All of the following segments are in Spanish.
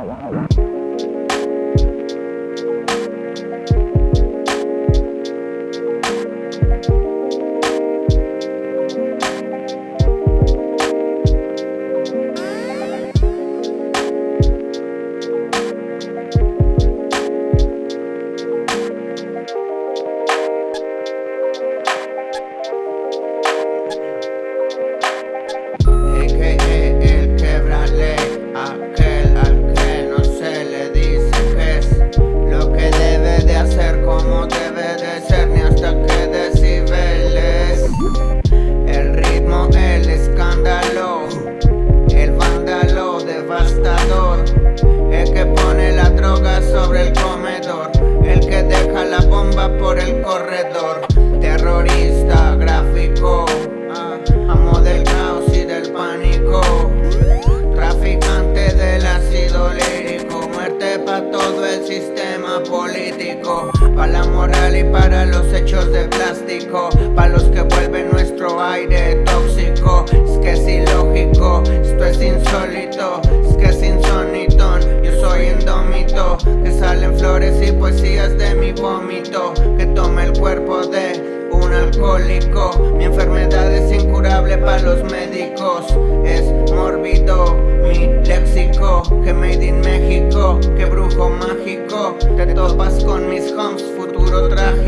好啊，好啊 por el corredor. Terrorista gráfico ah, Amo del caos y del pánico. Traficante del ácido lírico Muerte para todo el sistema político. Para la moral y para los hechos de plástico Para los que vuelven nuestro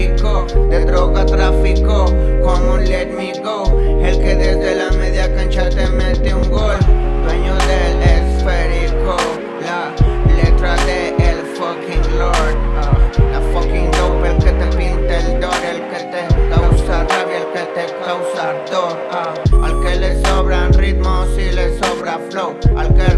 De droga tráfico, como un let me go. El que desde la media cancha te mete un gol Dueño del esférico. La letra de el fucking lord ah, La fucking dope, el que te pinta el dor El que te causa rabia, el que te causa ardor ah, Al que le sobran ritmos y le sobra flow Al que